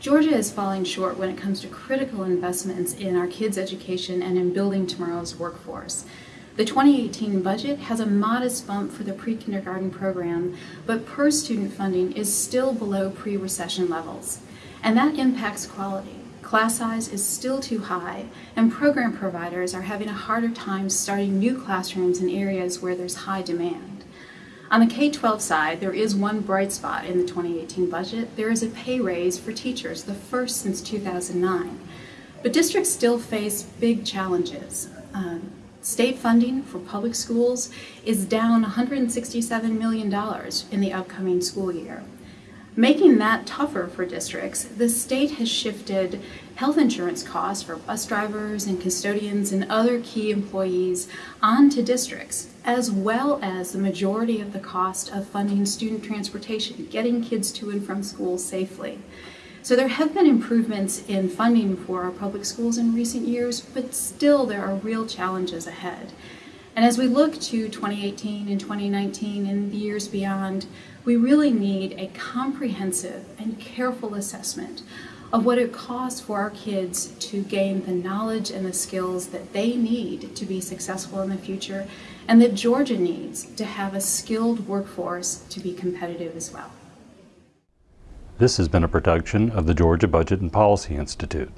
Georgia is falling short when it comes to critical investments in our kids' education and in building tomorrow's workforce. The 2018 budget has a modest bump for the pre-kindergarten program, but per student funding is still below pre-recession levels. And that impacts quality. Class size is still too high, and program providers are having a harder time starting new classrooms in areas where there's high demand. On the K-12 side, there is one bright spot in the 2018 budget. There is a pay raise for teachers, the first since 2009. But districts still face big challenges. Um, state funding for public schools is down $167 million in the upcoming school year. Making that tougher for districts, the state has shifted health insurance costs for bus drivers and custodians and other key employees onto districts, as well as the majority of the cost of funding student transportation, getting kids to and from school safely. So there have been improvements in funding for our public schools in recent years, but still there are real challenges ahead. And as we look to 2018 and 2019 and the years beyond, we really need a comprehensive and careful assessment of what it costs for our kids to gain the knowledge and the skills that they need to be successful in the future and that Georgia needs to have a skilled workforce to be competitive as well. This has been a production of the Georgia Budget and Policy Institute.